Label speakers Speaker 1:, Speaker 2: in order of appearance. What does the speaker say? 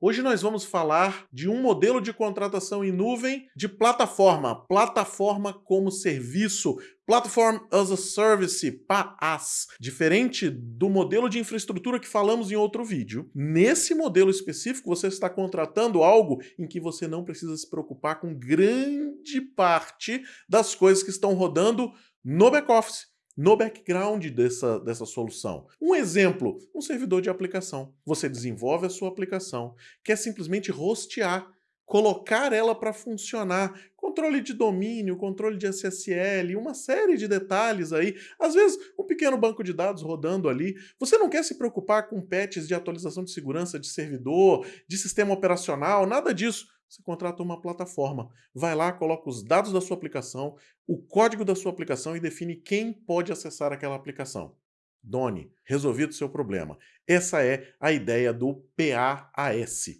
Speaker 1: Hoje nós vamos falar de um modelo de contratação em nuvem de plataforma, plataforma como serviço, Platform as a Service, PaaS. Diferente do modelo de infraestrutura que falamos em outro vídeo, nesse modelo específico você está contratando algo em que você não precisa se preocupar com grande parte das coisas que estão rodando no back-office no background dessa, dessa solução. Um exemplo, um servidor de aplicação. Você desenvolve a sua aplicação, quer simplesmente hostear, colocar ela para funcionar, controle de domínio, controle de SSL, uma série de detalhes aí, às vezes um pequeno banco de dados rodando ali. Você não quer se preocupar com patches de atualização de segurança de servidor, de sistema operacional, nada disso você contrata uma plataforma. Vai lá, coloca os dados da sua aplicação, o código da sua aplicação e define quem pode acessar aquela aplicação. Done, resolvido o seu problema. Essa é a ideia do PaaS.